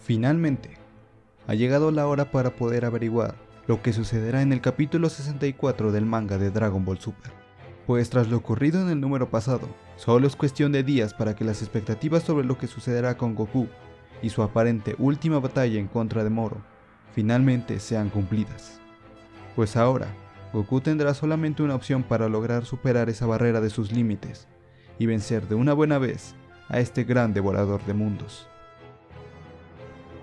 Finalmente, ha llegado la hora para poder averiguar lo que sucederá en el capítulo 64 del manga de Dragon Ball Super. Pues tras lo ocurrido en el número pasado, solo es cuestión de días para que las expectativas sobre lo que sucederá con Goku y su aparente última batalla en contra de Moro finalmente sean cumplidas. Pues ahora, Goku tendrá solamente una opción para lograr superar esa barrera de sus límites y vencer de una buena vez a este gran devorador de mundos.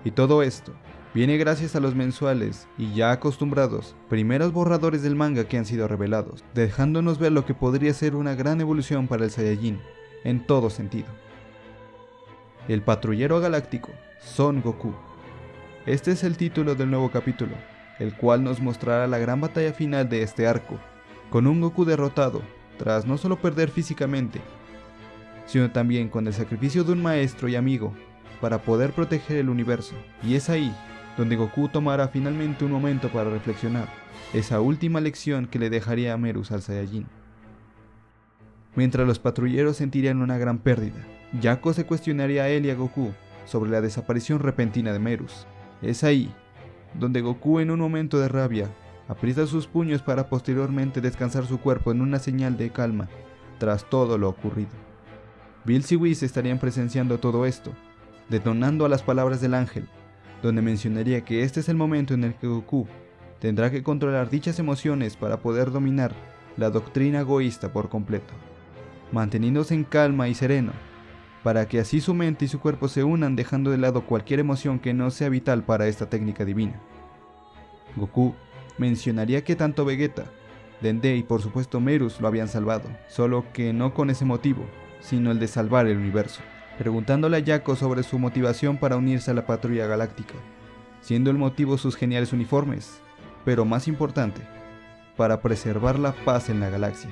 Y todo esto viene gracias a los mensuales y ya acostumbrados primeros borradores del manga que han sido revelados, dejándonos ver lo que podría ser una gran evolución para el Saiyajin, en todo sentido. El patrullero galáctico, Son Goku. Este es el título del nuevo capítulo, el cual nos mostrará la gran batalla final de este arco, con un Goku derrotado, tras no solo perder físicamente, sino también con el sacrificio de un maestro y amigo para poder proteger el universo. Y es ahí donde Goku tomará finalmente un momento para reflexionar, esa última lección que le dejaría a Merus al Saiyajin. Mientras los patrulleros sentirían una gran pérdida, Yako se cuestionaría a él y a Goku sobre la desaparición repentina de Merus. Es ahí donde Goku en un momento de rabia aprieta sus puños para posteriormente descansar su cuerpo en una señal de calma tras todo lo ocurrido. Bills y Whis estarían presenciando todo esto, detonando a las palabras del ángel, donde mencionaría que este es el momento en el que Goku tendrá que controlar dichas emociones para poder dominar la doctrina egoísta por completo, manteniéndose en calma y sereno, para que así su mente y su cuerpo se unan dejando de lado cualquier emoción que no sea vital para esta técnica divina. Goku mencionaría que tanto Vegeta, Dende y por supuesto Merus lo habían salvado, solo que no con ese motivo, sino el de salvar el universo preguntándole a Yako sobre su motivación para unirse a la patrulla galáctica, siendo el motivo sus geniales uniformes, pero más importante, para preservar la paz en la galaxia.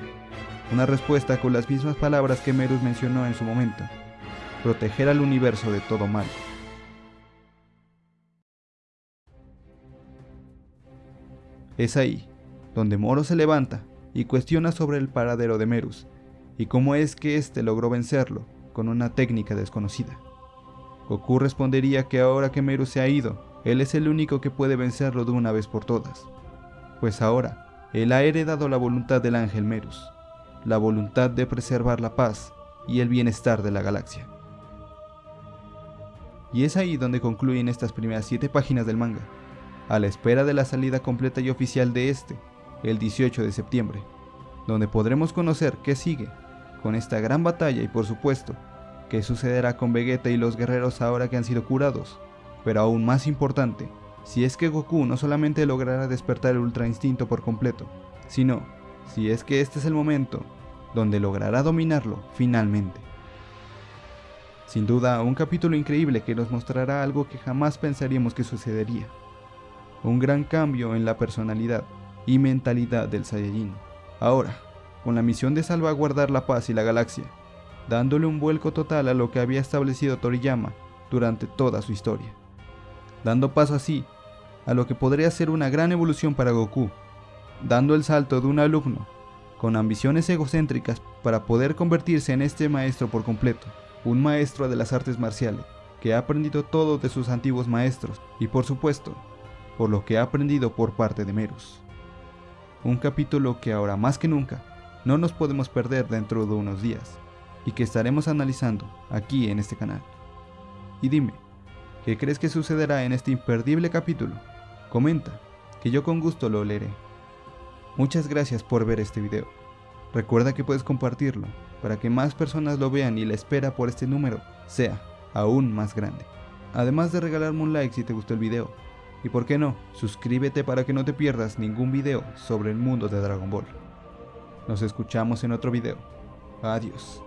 Una respuesta con las mismas palabras que Merus mencionó en su momento, proteger al universo de todo mal. Es ahí, donde Moro se levanta y cuestiona sobre el paradero de Merus, y cómo es que éste logró vencerlo, con una técnica desconocida. Goku respondería que ahora que Meru se ha ido, él es el único que puede vencerlo de una vez por todas. Pues ahora, él ha heredado la voluntad del ángel Merus, la voluntad de preservar la paz y el bienestar de la galaxia. Y es ahí donde concluyen estas primeras 7 páginas del manga, a la espera de la salida completa y oficial de este, el 18 de septiembre, donde podremos conocer qué sigue con esta gran batalla y por supuesto, qué sucederá con Vegeta y los guerreros ahora que han sido curados. Pero aún más importante, si es que Goku no solamente logrará despertar el Ultra Instinto por completo, sino si es que este es el momento donde logrará dominarlo finalmente. Sin duda, un capítulo increíble que nos mostrará algo que jamás pensaríamos que sucedería. Un gran cambio en la personalidad y mentalidad del Saiyajin. Ahora, con la misión de salvaguardar la paz y la galaxia, dándole un vuelco total a lo que había establecido Toriyama durante toda su historia, dando paso así a lo que podría ser una gran evolución para Goku, dando el salto de un alumno con ambiciones egocéntricas para poder convertirse en este maestro por completo, un maestro de las artes marciales, que ha aprendido todo de sus antiguos maestros y por supuesto, por lo que ha aprendido por parte de Merus. Un capítulo que ahora más que nunca no nos podemos perder dentro de unos días y que estaremos analizando aquí en este canal. Y dime, ¿qué crees que sucederá en este imperdible capítulo? Comenta, que yo con gusto lo leeré. Muchas gracias por ver este video. Recuerda que puedes compartirlo para que más personas lo vean y la espera por este número sea aún más grande. Además de regalarme un like si te gustó el video. Y por qué no, suscríbete para que no te pierdas ningún video sobre el mundo de Dragon Ball. Nos escuchamos en otro video. Adiós.